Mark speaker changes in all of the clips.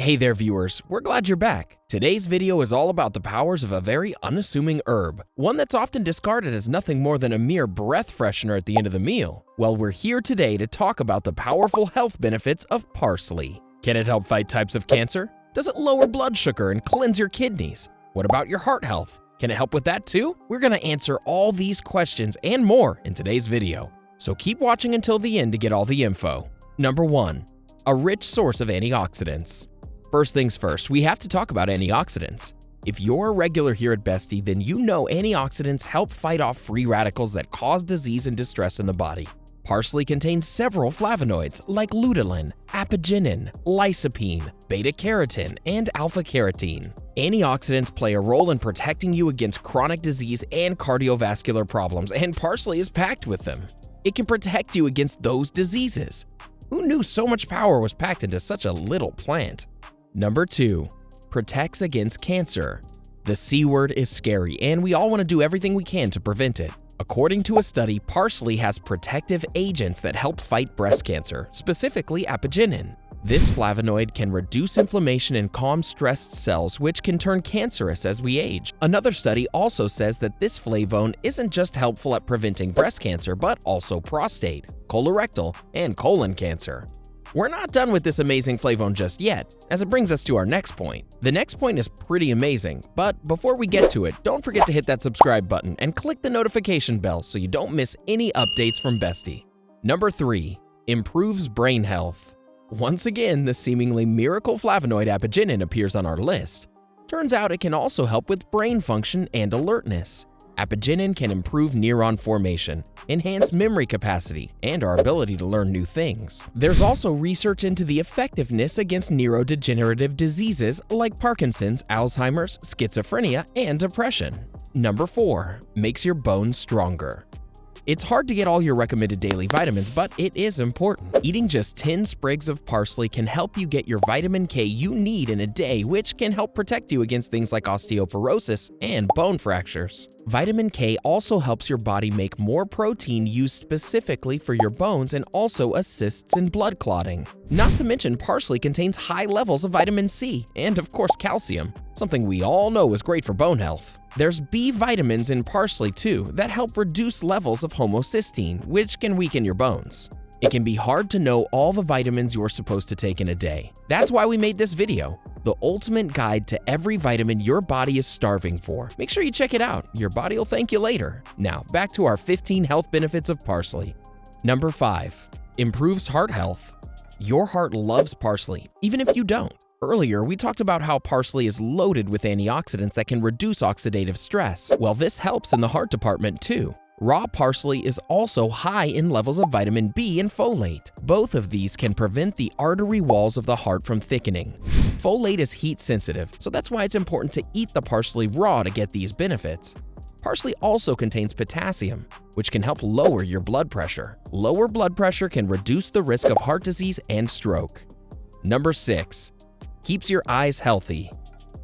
Speaker 1: Hey there viewers, we're glad you're back. Today's video is all about the powers of a very unassuming herb, one that's often discarded as nothing more than a mere breath freshener at the end of the meal. Well, we're here today to talk about the powerful health benefits of parsley. Can it help fight types of cancer? Does it lower blood sugar and cleanse your kidneys? What about your heart health? Can it help with that too? We're gonna answer all these questions and more in today's video. So keep watching until the end to get all the info. Number 1. A rich source of antioxidants. First things first, we have to talk about antioxidants. If you're a regular here at Bestie, then you know antioxidants help fight off free radicals that cause disease and distress in the body. Parsley contains several flavonoids like lutein, apigenin, lycopene, beta-carotene, and alpha-carotene. Antioxidants play a role in protecting you against chronic disease and cardiovascular problems, and parsley is packed with them. It can protect you against those diseases. Who knew so much power was packed into such a little plant? Number 2. Protects against cancer. The C word is scary, and we all want to do everything we can to prevent it. According to a study, parsley has protective agents that help fight breast cancer, specifically apigenin. This flavonoid can reduce inflammation and calm stressed cells, which can turn cancerous as we age. Another study also says that this flavone isn't just helpful at preventing breast cancer, but also prostate, colorectal, and colon cancer. We're not done with this amazing flavone just yet, as it brings us to our next point. The next point is pretty amazing, but before we get to it, don't forget to hit that subscribe button and click the notification bell so you don't miss any updates from Bestie. Number 3. Improves brain health. Once again, the seemingly miracle flavonoid apigenin appears on our list. Turns out it can also help with brain function and alertness. Apigenin can improve neuron formation, enhance memory capacity, and our ability to learn new things. There's also research into the effectiveness against neurodegenerative diseases like Parkinson's, Alzheimer's, schizophrenia, and depression. Number 4. Makes your bones stronger. It's hard to get all your recommended daily vitamins, but it is important. Eating just 10 sprigs of parsley can help you get your vitamin K you need in a day, which can help protect you against things like osteoporosis and bone fractures. Vitamin K also helps your body make more protein used specifically for your bones and also assists in blood clotting. Not to mention, parsley contains high levels of vitamin C and, of course, calcium, something we all know is great for bone health. There's B vitamins in parsley too that help reduce levels of homocysteine, which can weaken your bones. It can be hard to know all the vitamins you're supposed to take in a day. That's why we made this video, the ultimate guide to every vitamin your body is starving for. Make sure you check it out, your body will thank you later. Now, back to our 15 health benefits of parsley. Number 5. Improves heart health. Your heart loves parsley, even if you don't. Earlier, we talked about how parsley is loaded with antioxidants that can reduce oxidative stress. Well, this helps in the heart department too. Raw parsley is also high in levels of vitamin B and folate. Both of these can prevent the artery walls of the heart from thickening. Folate is heat sensitive, so that's why it's important to eat the parsley raw to get these benefits. Parsley also contains potassium, which can help lower your blood pressure. Lower blood pressure can reduce the risk of heart disease and stroke. Number 6 keeps your eyes healthy.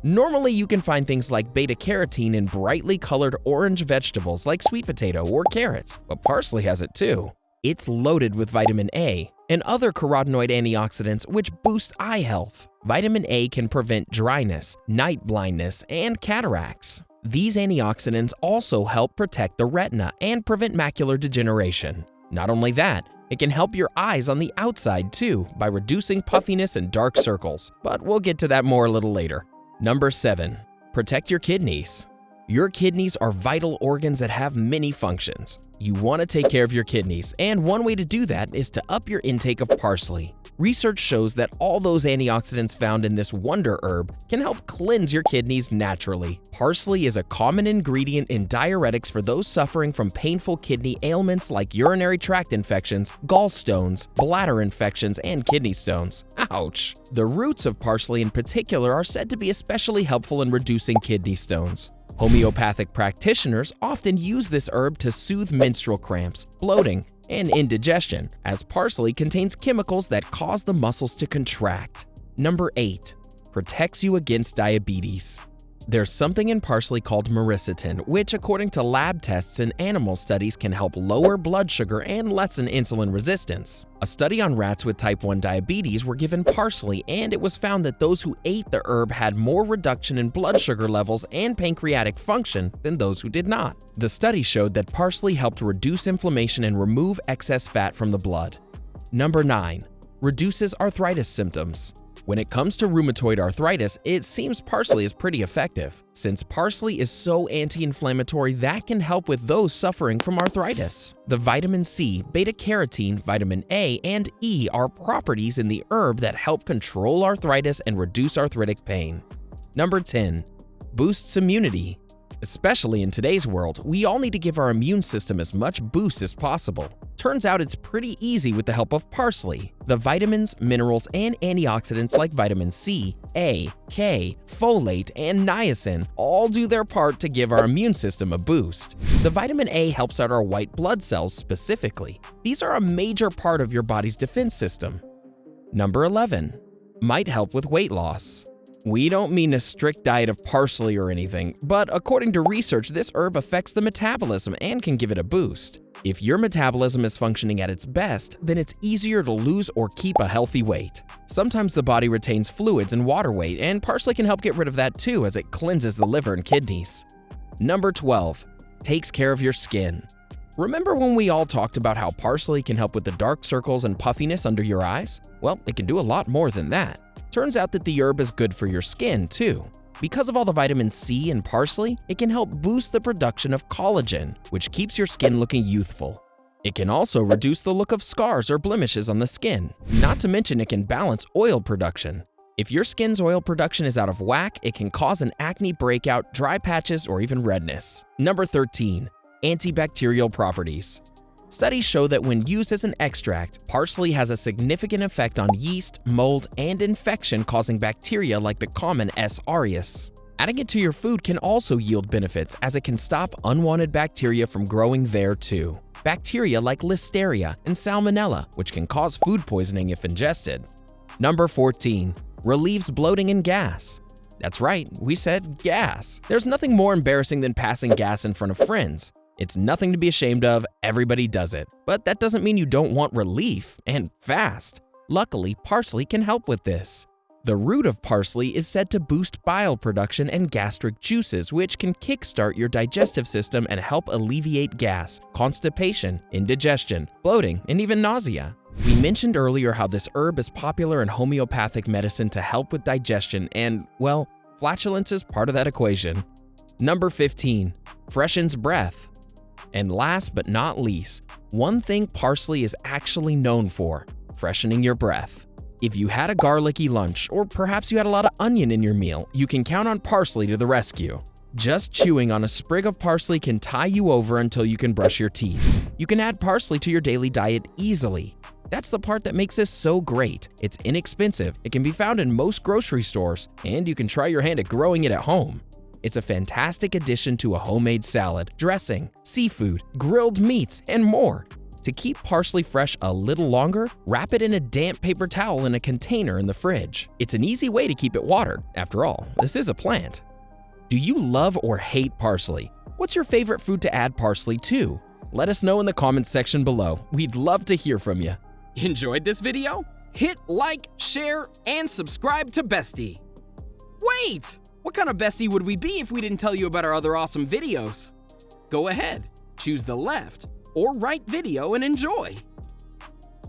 Speaker 1: Normally, you can find things like beta-carotene in brightly colored orange vegetables like sweet potato or carrots, but parsley has it too. It's loaded with vitamin A and other carotenoid antioxidants which boost eye health. Vitamin A can prevent dryness, night blindness, and cataracts. These antioxidants also help protect the retina and prevent macular degeneration. Not only that, it can help your eyes on the outside too by reducing puffiness and dark circles, but we'll get to that more a little later. Number 7. Protect your kidneys. Your kidneys are vital organs that have many functions. You want to take care of your kidneys, and one way to do that is to up your intake of parsley. Research shows that all those antioxidants found in this wonder herb can help cleanse your kidneys naturally. Parsley is a common ingredient in diuretics for those suffering from painful kidney ailments like urinary tract infections, gallstones, bladder infections, and kidney stones. Ouch! The roots of parsley in particular are said to be especially helpful in reducing kidney stones. Homeopathic practitioners often use this herb to soothe menstrual cramps, bloating, and indigestion, as parsley contains chemicals that cause the muscles to contract. Number 8. Protects you against diabetes. There's something in parsley called myricetin, which according to lab tests and animal studies can help lower blood sugar and lessen insulin resistance. A study on rats with type 1 diabetes were given parsley and it was found that those who ate the herb had more reduction in blood sugar levels and pancreatic function than those who did not. The study showed that parsley helped reduce inflammation and remove excess fat from the blood. Number 9. Reduces arthritis symptoms. When it comes to rheumatoid arthritis, it seems parsley is pretty effective. Since parsley is so anti-inflammatory, that can help with those suffering from arthritis. The vitamin C, beta-carotene, vitamin A, and E are properties in the herb that help control arthritis and reduce arthritic pain. Number 10. Boosts immunity. Especially in today's world, we all need to give our immune system as much boost as possible. Turns out it's pretty easy with the help of parsley. The vitamins, minerals, and antioxidants like vitamin C, A, K, folate, and niacin all do their part to give our immune system a boost. The vitamin A helps out our white blood cells specifically. These are a major part of your body's defense system. Number 11. Might help with weight loss. We don't mean a strict diet of parsley or anything, but according to research, this herb affects the metabolism and can give it a boost. If your metabolism is functioning at its best, then it's easier to lose or keep a healthy weight. Sometimes the body retains fluids and water weight, and parsley can help get rid of that too as it cleanses the liver and kidneys. Number 12. Takes care of your skin. Remember when we all talked about how parsley can help with the dark circles and puffiness under your eyes? Well, it can do a lot more than that. Turns out that the herb is good for your skin too. Because of all the vitamin C in parsley, it can help boost the production of collagen, which keeps your skin looking youthful. It can also reduce the look of scars or blemishes on the skin, not to mention it can balance oil production. If your skin's oil production is out of whack, it can cause an acne breakout, dry patches, or even redness. Number 13. Antibacterial properties. Studies show that when used as an extract, parsley has a significant effect on yeast, mold, and infection-causing bacteria like the common S. aureus. Adding it to your food can also yield benefits as it can stop unwanted bacteria from growing there too. Bacteria like Listeria and Salmonella, which can cause food poisoning if ingested. Number 14. Relieves bloating and gas. That's right, we said gas. There's nothing more embarrassing than passing gas in front of friends. It's nothing to be ashamed of, everybody does it. But that doesn't mean you don't want relief, and fast. Luckily, parsley can help with this. The root of parsley is said to boost bile production and gastric juices, which can kickstart your digestive system and help alleviate gas, constipation, indigestion, bloating, and even nausea. We mentioned earlier how this herb is popular in homeopathic medicine to help with digestion and, well, flatulence is part of that equation. Number 15. Freshens breath. And last but not least, one thing parsley is actually known for, freshening your breath. If you had a garlicky lunch, or perhaps you had a lot of onion in your meal, you can count on parsley to the rescue. Just chewing on a sprig of parsley can tie you over until you can brush your teeth. You can add parsley to your daily diet easily. That's the part that makes this so great. It's inexpensive, it can be found in most grocery stores, and you can try your hand at growing it at home. It's a fantastic addition to a homemade salad, dressing, seafood, grilled meats, and more. To keep parsley fresh a little longer, wrap it in a damp paper towel in a container in the fridge. It's an easy way to keep it watered. After all, this is a plant. Do you love or hate parsley? What's your favorite food to add parsley to? Let us know in the comments section below. We'd love to hear from you.
Speaker 2: Enjoyed this video? Hit like, share, and subscribe to Bestie. Wait! What kind of bestie would we be if we didn't tell you about our other awesome videos? Go ahead, choose the left or right video and enjoy.